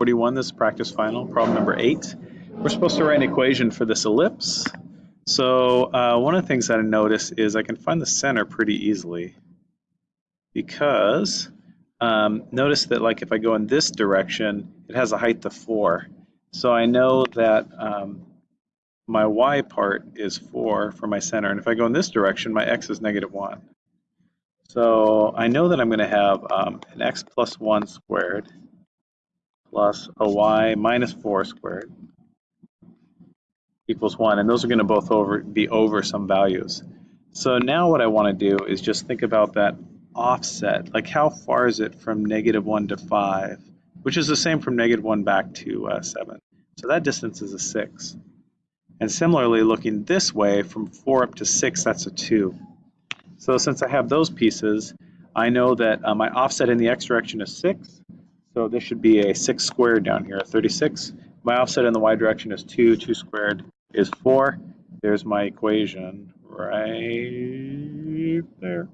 41, this is practice final, problem number 8. We're supposed to write an equation for this ellipse. So uh, one of the things that I notice is I can find the center pretty easily because um, notice that like if I go in this direction, it has a height of 4. So I know that um, my y part is 4 for my center, and if I go in this direction, my x is negative 1. So I know that I'm going to have um, an x plus 1 squared plus a y minus 4 squared equals 1. And those are going to both over be over some values. So now what I want to do is just think about that offset. Like how far is it from negative 1 to 5, which is the same from negative 1 back to uh, 7. So that distance is a 6. And similarly, looking this way, from 4 up to 6, that's a 2. So since I have those pieces, I know that uh, my offset in the x direction is 6. So this should be a 6 squared down here, 36. My offset in the y direction is 2. 2 squared is 4. There's my equation right there.